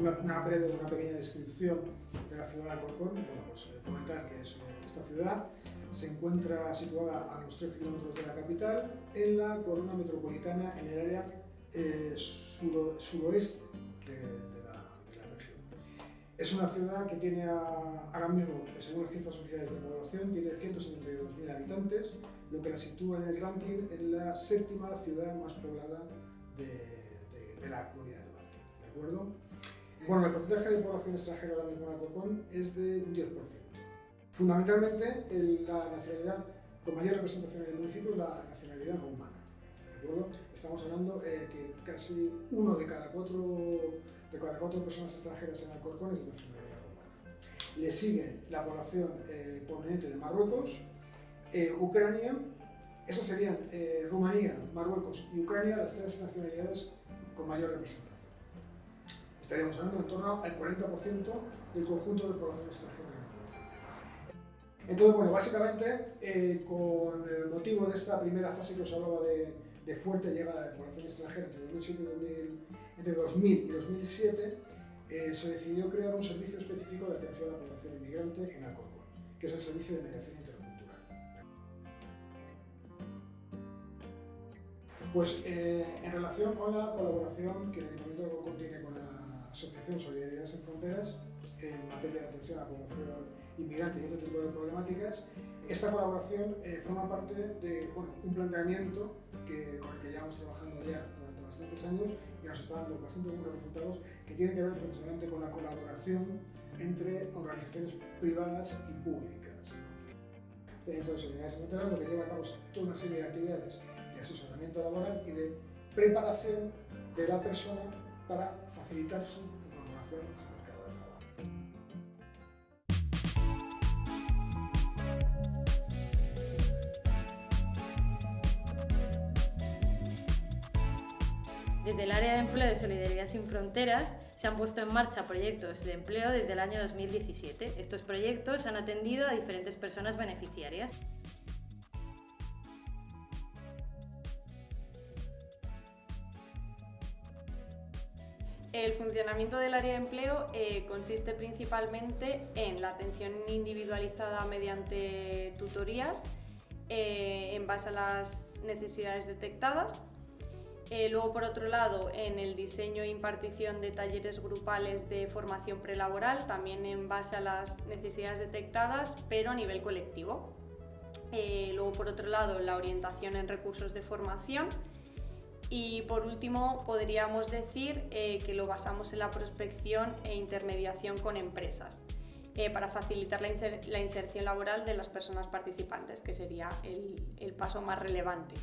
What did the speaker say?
una, una, breve, una pequeña descripción de la ciudad de Alcorcón. Bueno, pues eh, comentar que es, eh, esta ciudad se encuentra situada a unos 13 kilómetros de la capital, en la corona metropolitana, en el área eh, sur, suroeste de, la, región. Es una ciudad que tiene ahora mismo, según las cifras oficiales de población, tiene 172.000 habitantes, lo que la sitúa en el ranking en la séptima ciudad más poblada de la comunidad de Madrid. ¿De acuerdo? Bueno, el porcentaje de población extranjera ahora mismo en Alcorcón es de un 10%. Fundamentalmente, el, la nacionalidad con mayor representación en el municipio es la nacionalidad rumana. ¿De acuerdo? Estamos hablando eh, que casi uno de cada, cuatro, de cada cuatro personas extranjeras en Alcorcón es de nacionalidad rumana. Le sigue la población eh, proveniente de Marruecos, eh, Ucrania, esas serían eh, Rumanía, Marruecos y Ucrania las tres nacionalidades con mayor representación estaríamos hablando en torno al 40% del conjunto de población extranjera en el municipio. Entonces, bueno, básicamente, eh, con el motivo de esta primera fase que os hablaba de, de fuerte llegada de población extranjera entre 2007 y 2000, entre 2000 y 2007, eh, se decidió crear un servicio específico de atención a la población inmigrante en Alcorcón, que es el Servicio de Mediación Intercultural. Pues eh, en relación con la colaboración que el Ayuntamiento de Alcorcón tiene con la Asociación Solidaridad Sin Fronteras en materia de atención a la población inmigrante y otro tipo de problemáticas. Esta colaboración eh, forma parte de bueno, un planteamiento con el que llevamos trabajando ya durante bastantes años y nos está dando bastante buenos resultados que tienen que ver precisamente con la colaboración entre organizaciones privadas y públicas. Entonces, Solidaridad Sin Fronteras lo que lleva a cabo es toda una serie de actividades de asesoramiento laboral y de preparación de la persona para facilitar su incorporación al mercado de trabajo. Desde el área de empleo de Solidaridad Sin Fronteras se han puesto en marcha proyectos de empleo desde el año 2017. Estos proyectos han atendido a diferentes personas beneficiarias. El funcionamiento del área de empleo eh, consiste principalmente en la atención individualizada mediante tutorías eh, en base a las necesidades detectadas. Eh, luego, por otro lado, en el diseño e impartición de talleres grupales de formación prelaboral, también en base a las necesidades detectadas, pero a nivel colectivo. luego, por otro lado, la orientación en recursos de formación y por último, podríamos decir eh, que lo basamos en la prospección e intermediación con empresas eh, para facilitar la, inser la, inserción laboral de las personas participantes, que sería el paso más relevante.